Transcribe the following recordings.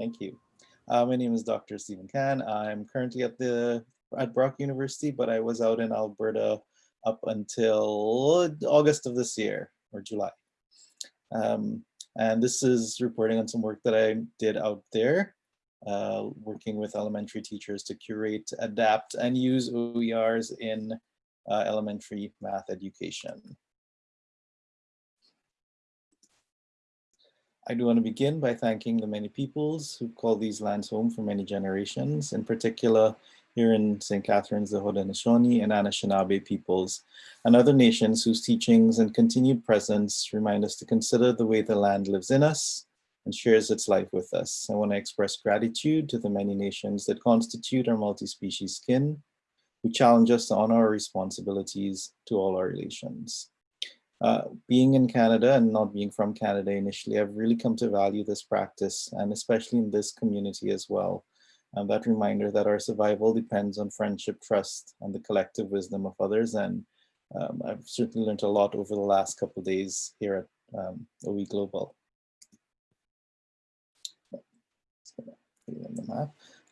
Thank you. Uh, my name is Dr. Stephen Khan. I'm currently at the at Brock University, but I was out in Alberta up until August of this year or July. Um, and this is reporting on some work that I did out there, uh, working with elementary teachers to curate, adapt, and use OERs in uh, elementary math education. I do want to begin by thanking the many peoples who called these lands home for many generations, in particular here in St. Catharines, the Haudenosaunee and Anishinaabe peoples, and other nations whose teachings and continued presence remind us to consider the way the land lives in us and shares its life with us. I want to express gratitude to the many nations that constitute our multi-species kin, who challenge us to honor our responsibilities to all our relations. Uh, being in Canada and not being from Canada initially, I've really come to value this practice and especially in this community as well. And that reminder that our survival depends on friendship, trust, and the collective wisdom of others. And um, I've certainly learned a lot over the last couple days here at um, OE Global.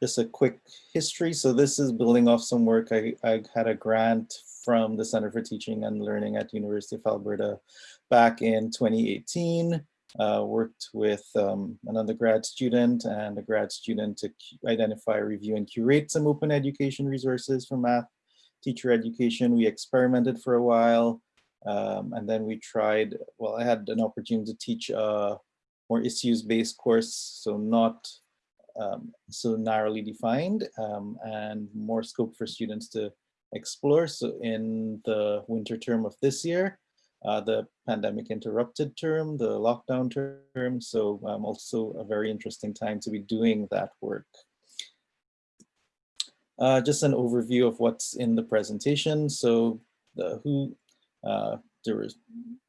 Just a quick history. So this is building off some work. I, I had a grant from the Center for Teaching and Learning at University of Alberta back in 2018. Uh, worked with um, an undergrad student and a grad student to identify, review, and curate some open education resources for math teacher education. We experimented for a while, um, and then we tried, well, I had an opportunity to teach a more issues-based course, so not um, so narrowly defined, um, and more scope for students to explore. So in the winter term of this year, uh, the pandemic interrupted term, the lockdown term. So um, also a very interesting time to be doing that work. Uh, just an overview of what's in the presentation. So the who, uh, there were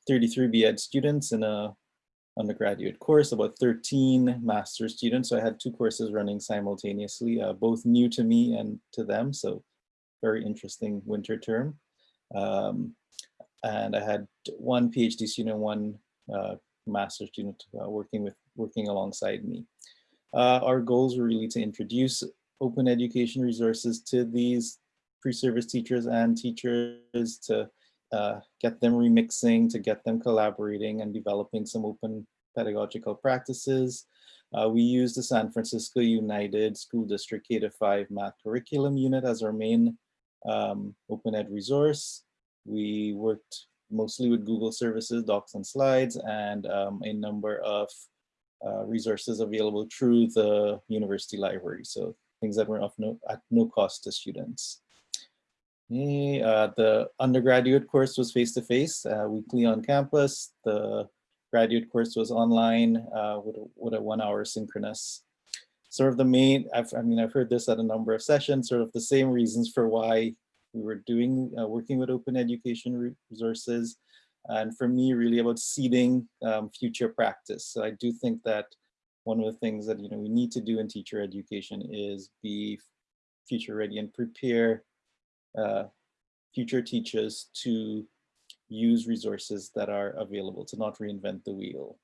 33 BEd students in a undergraduate course, about 13 master students. So I had two courses running simultaneously, uh, both new to me and to them. So very interesting winter term. Um, and I had one PhD student, one uh, master student uh, working with working alongside me. Uh, our goals were really to introduce open education resources to these pre-service teachers and teachers to uh, get them remixing, to get them collaborating and developing some open pedagogical practices. Uh, we use the San Francisco Unified School District K-5 math curriculum unit as our main um, open ed resource. We worked mostly with Google services, docs and slides, and um, a number of uh, resources available through the university library. So things that were of no, at no cost to students. Uh, the undergraduate course was face-to-face, -face, uh, weekly on campus. The graduate course was online uh, with, with a one hour synchronous sort of the main, I've, I mean, I've heard this at a number of sessions, sort of the same reasons for why we were doing, uh, working with open education resources. And for me, really about seeding um, future practice. So I do think that one of the things that, you know, we need to do in teacher education is be future ready and prepare uh, future teachers to use resources that are available, to not reinvent the wheel.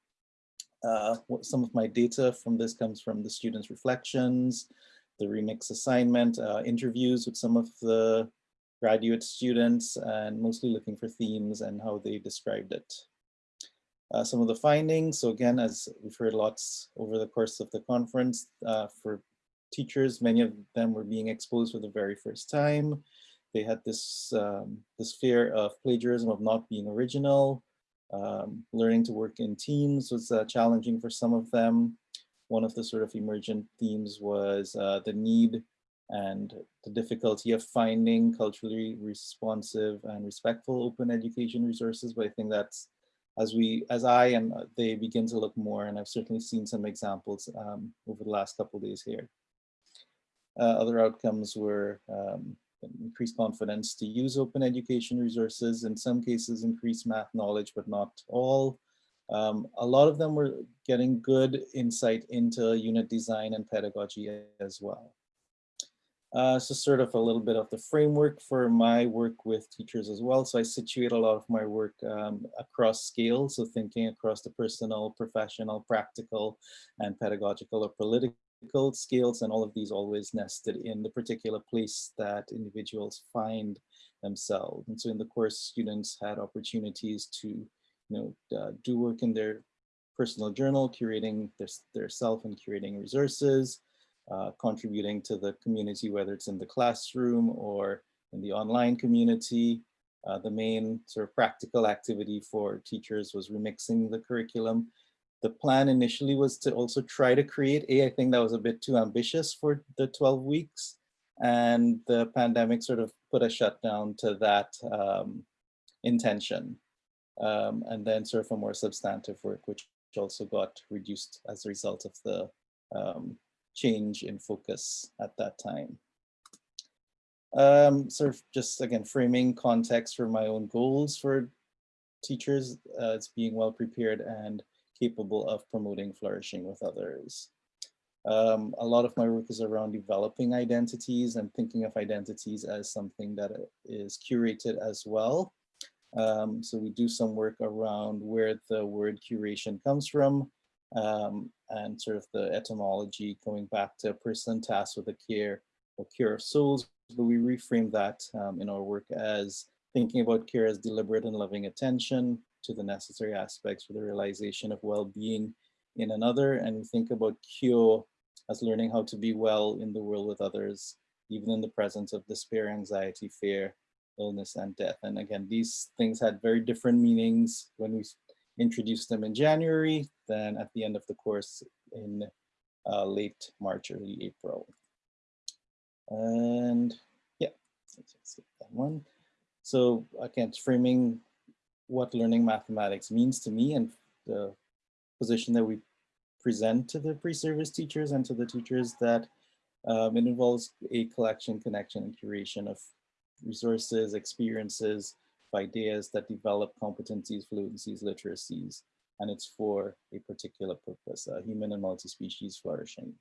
Uh, some of my data from this comes from the students' reflections, the remix assignment, uh, interviews with some of the graduate students, and mostly looking for themes and how they described it. Uh, some of the findings, so again, as we've heard lots over the course of the conference, uh, for teachers, many of them were being exposed for the very first time. They had this, um, this fear of plagiarism, of not being original, um, learning to work in teams was uh, challenging for some of them. One of the sort of emergent themes was uh, the need and the difficulty of finding culturally responsive and respectful open education resources. But I think that's as we, as I and they begin to look more, and I've certainly seen some examples um, over the last couple days here. Uh, other outcomes were um, increased confidence to use open education resources, in some cases increased math knowledge, but not all. Um, a lot of them were getting good insight into unit design and pedagogy as well. Uh, so sort of a little bit of the framework for my work with teachers as well. So I situate a lot of my work um, across scales, so thinking across the personal, professional, practical, and pedagogical or political skills and all of these always nested in the particular place that individuals find themselves. And so in the course, students had opportunities to you know, uh, do work in their personal journal, curating their, their self and curating resources, uh, contributing to the community, whether it's in the classroom or in the online community. Uh, the main sort of practical activity for teachers was remixing the curriculum. The plan initially was to also try to create a, I think that was a bit too ambitious for the 12 weeks. And the pandemic sort of put a shutdown to that um, intention. Um, and then sort of a more substantive work, which also got reduced as a result of the um, change in focus at that time. Um, sort of just again, framing context for my own goals for teachers uh, as being well prepared and capable of promoting flourishing with others. Um, a lot of my work is around developing identities and thinking of identities as something that is curated as well. Um, so we do some work around where the word curation comes from um, and sort of the etymology going back to a person tasked with the care or care of souls, but we reframe that um, in our work as thinking about care as deliberate and loving attention to the necessary aspects for the realization of well-being in another. And we think about cure as learning how to be well in the world with others, even in the presence of despair, anxiety, fear, illness, and death. And again, these things had very different meanings when we introduced them in January than at the end of the course in uh, late March, early April. And yeah, let's skip that one. So again, framing what learning mathematics means to me and the position that we present to the pre-service teachers and to the teachers that um, it involves a collection, connection, and curation of resources, experiences, ideas that develop competencies, fluencies, literacies, and it's for a particular purpose, uh, human and multi-species flourishing.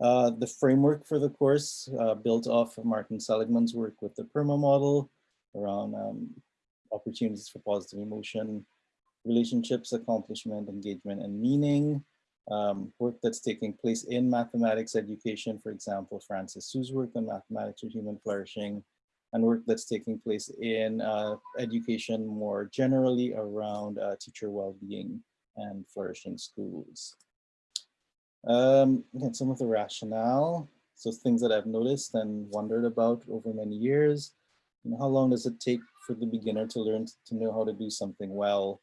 Uh, the framework for the course uh, built off of Martin Seligman's work with the PERMA model around um, opportunities for positive emotion, relationships, accomplishment, engagement, and meaning. Um, work that's taking place in mathematics education, for example, Francis Su's work on mathematics for human flourishing, and work that's taking place in uh, education more generally around uh, teacher well-being and flourishing schools. Um, again, some of the rationale, so things that I've noticed and wondered about over many years. You know, how long does it take for the beginner to learn to know how to do something well?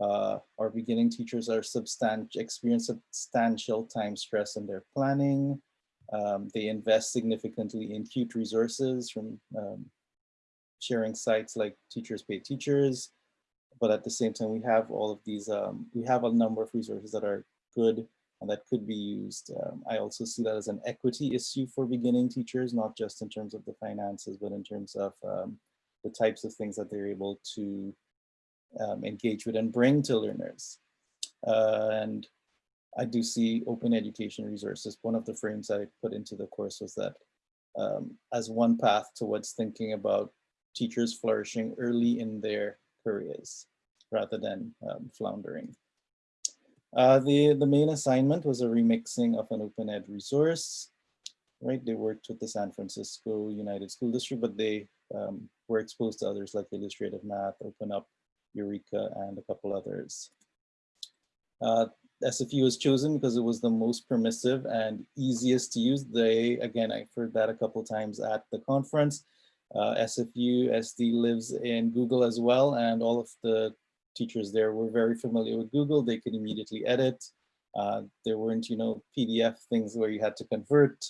Uh, our beginning teachers are substantial, experience substantial time stress in their planning, um, they invest significantly in cute resources from um, sharing sites like Teachers Pay Teachers. But at the same time, we have all of these, um, we have a number of resources that are good and that could be used. Um, I also see that as an equity issue for beginning teachers, not just in terms of the finances, but in terms of um, the types of things that they're able to um, engage with and bring to learners. Uh, and I do see open education resources. One of the frames I put into the course was that um, as one path towards thinking about teachers flourishing early in their careers rather than um, floundering. Uh, the, the main assignment was a remixing of an open ed resource, right? They worked with the San Francisco Unified School District, but they um, were exposed to others like Illustrative Math, Open Up, Eureka, and a couple others. Uh, SFU was chosen because it was the most permissive and easiest to use. They, again, I've heard that a couple times at the conference. Uh, SFU SD lives in Google as well, and all of the teachers there were very familiar with Google. They could immediately edit. Uh, there weren't, you know, PDF things where you had to convert.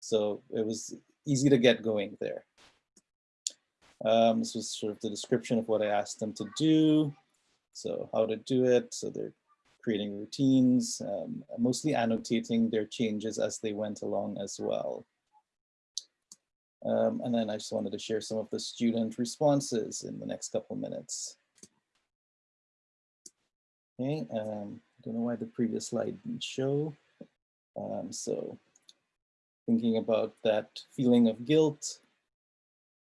So it was easy to get going there. Um, this was sort of the description of what I asked them to do. So how to do it. So they're creating routines, um, mostly annotating their changes as they went along as well. Um, and then I just wanted to share some of the student responses in the next couple minutes. Okay, um, I don't know why the previous slide didn't show. Um, so thinking about that feeling of guilt,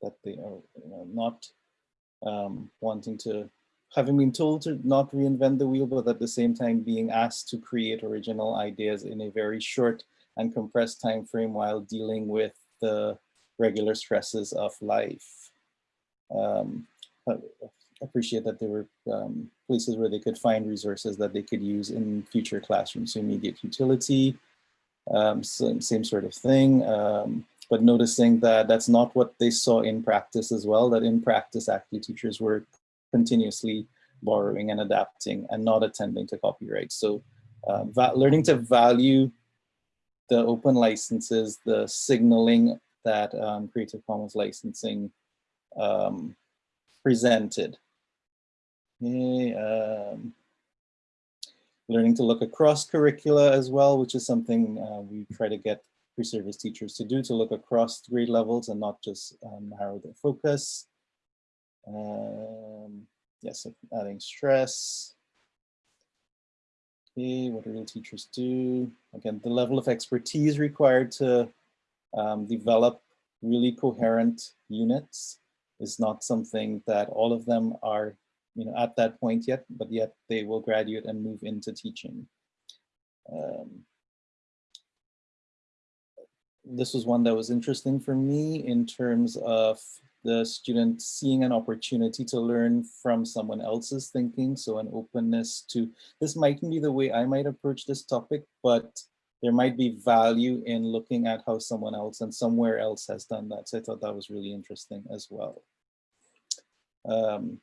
that they are you know, not um, wanting to having been told to not reinvent the wheel, but at the same time being asked to create original ideas in a very short and compressed time frame while dealing with the regular stresses of life. Um, appreciate that they were um, places where they could find resources that they could use in future classrooms, so immediate utility, um, same, same sort of thing. Um, but noticing that that's not what they saw in practice as well, that in practice actually teachers were continuously borrowing and adapting and not attending to copyright. So um, learning to value the open licenses, the signaling that um, Creative Commons licensing um, presented. Okay, um, learning to look across curricula as well, which is something uh, we try to get pre-service teachers to do, to look across grade levels and not just um, narrow their focus. Um, yes, adding stress. Okay, what do real teachers do? Again, the level of expertise required to um, develop really coherent units is not something that all of them are you know, at that point yet, but yet they will graduate and move into teaching. Um, this was one that was interesting for me in terms of the student seeing an opportunity to learn from someone else's thinking. So an openness to, this mightn't be the way I might approach this topic, but there might be value in looking at how someone else and somewhere else has done that. So I thought that was really interesting as well. Um,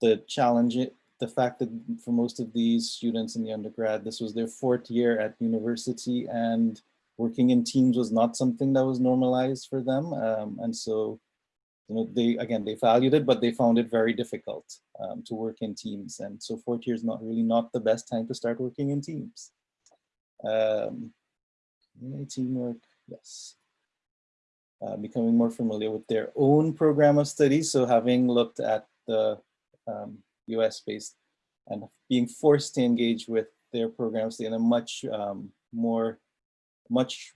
the challenge, the fact that for most of these students in the undergrad, this was their fourth year at university and working in teams was not something that was normalized for them. Um, and so you know, they, again, they valued it, but they found it very difficult um, to work in teams. And so fourth year is not really not the best time to start working in teams. Um, teamwork, yes. Uh, becoming more familiar with their own program of study. So having looked at the um, US based and being forced to engage with their programs in a much um, more, much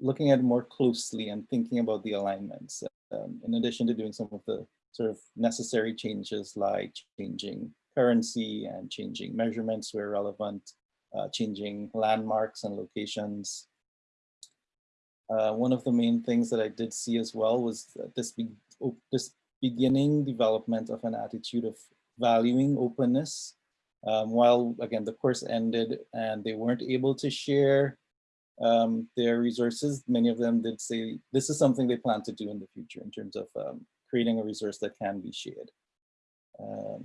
looking at more closely and thinking about the alignments um, in addition to doing some of the sort of necessary changes like changing currency and changing measurements where relevant, uh, changing landmarks and locations. Uh, one of the main things that I did see as well was this, be this beginning development of an attitude of valuing openness. Um, while again, the course ended and they weren't able to share um, their resources, many of them did say this is something they plan to do in the future in terms of um, creating a resource that can be shared. Um,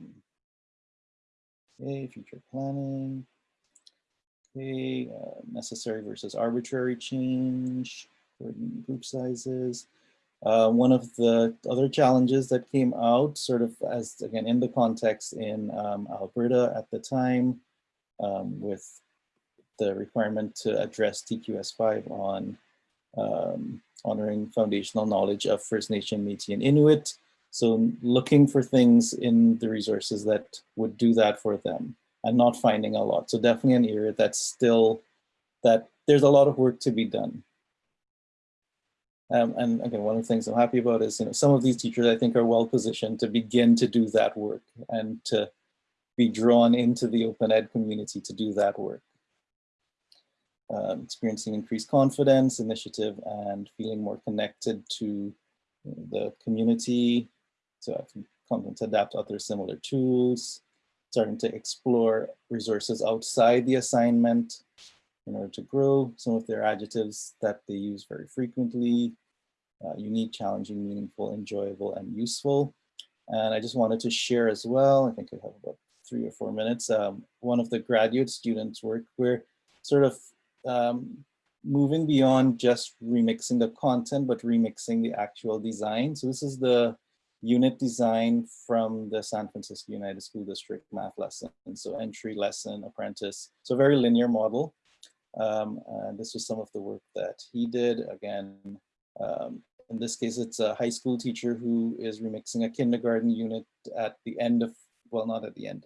okay, future planning. Okay, uh, necessary versus arbitrary change, group sizes. Uh, one of the other challenges that came out sort of as, again, in the context in um, Alberta at the time um, with the requirement to address TQS5 on um, honoring foundational knowledge of First Nation, Métis, and Inuit. So looking for things in the resources that would do that for them and not finding a lot. So definitely an area that's still, that there's a lot of work to be done. Um, and again, one of the things I'm happy about is, you know, some of these teachers I think are well positioned to begin to do that work and to be drawn into the open ed community to do that work. Um, experiencing increased confidence, initiative, and feeling more connected to the community, so I can come to adapt other similar tools, starting to explore resources outside the assignment in order to grow some of their adjectives that they use very frequently, uh, unique, challenging, meaningful, enjoyable, and useful. And I just wanted to share as well, I think I have about three or four minutes, um, one of the graduate students work where sort of um, moving beyond just remixing the content, but remixing the actual design. So this is the unit design from the San Francisco Unified School District math lesson. So entry lesson, apprentice, so very linear model. Um, and this was some of the work that he did. Again, um, in this case, it's a high school teacher who is remixing a kindergarten unit at the end of, well, not at the end,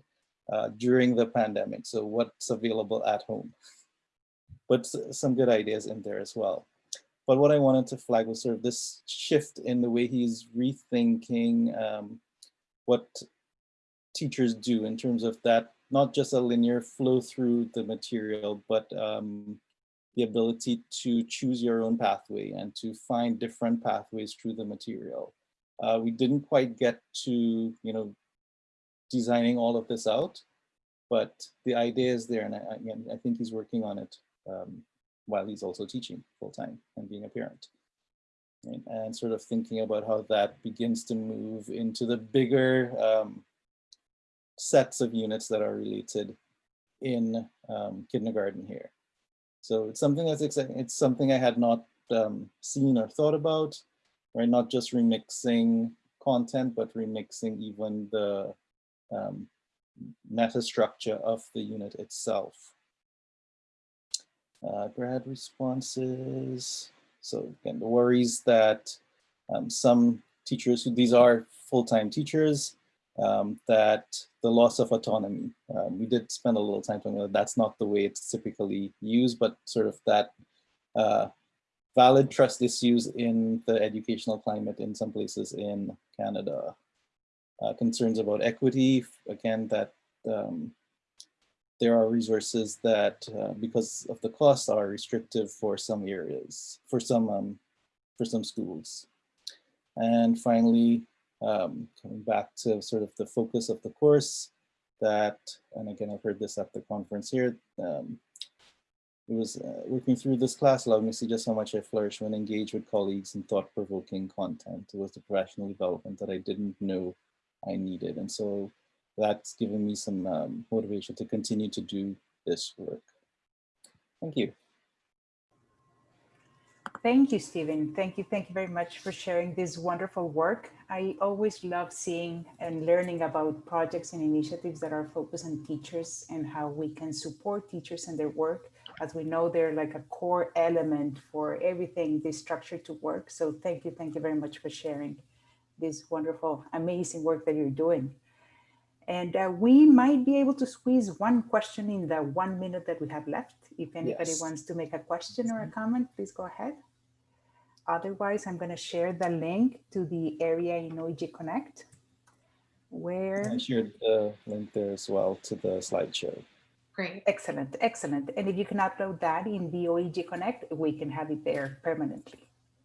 uh, during the pandemic. So what's available at home but some good ideas in there as well. But what I wanted to flag was sort of this shift in the way he's rethinking um, what teachers do in terms of that, not just a linear flow through the material, but um, the ability to choose your own pathway and to find different pathways through the material. Uh, we didn't quite get to, you know, designing all of this out, but the idea is there, and I, again, I think he's working on it um, while he's also teaching full time and being a parent. Right? And sort of thinking about how that begins to move into the bigger um, sets of units that are related in um, kindergarten here. So it's something that's exciting. It's something I had not um, seen or thought about, right? Not just remixing content, but remixing even the um, meta structure of the unit itself. Uh, grad responses. So again, the worries that um, some teachers who these are full-time teachers um, that the loss of autonomy. Um, we did spend a little time talking about that's not the way it's typically used, but sort of that uh, valid trust issues in the educational climate in some places in Canada. Uh, concerns about equity, again, that um, there are resources that, uh, because of the cost, are restrictive for some areas, for some, um, for some schools. And finally, um, coming back to sort of the focus of the course that, and again, I've heard this at the conference here, um, it was uh, working through this class allowed me to see just how much I flourish when engaged with colleagues in thought-provoking content. It was the professional development that I didn't know I needed. And so that's given me some um, motivation to continue to do this work. Thank you. Thank you, Stephen. Thank you. Thank you very much for sharing this wonderful work. I always love seeing and learning about projects and initiatives that are focused on teachers and how we can support teachers and their work. As we know, they're like a core element for everything this structure to work. So thank you. Thank you very much for sharing this wonderful, amazing work that you're doing. And uh, we might be able to squeeze one question in the one minute that we have left. If anybody Yes. wants to make a question or a comment, please go ahead. Otherwise, I'm going to share the link to the area in OEG Connect where I shared the link there as well to the slideshow. Great. excellent, excellent. And if you can upload that in the OEG Connect, we can have it there permanently.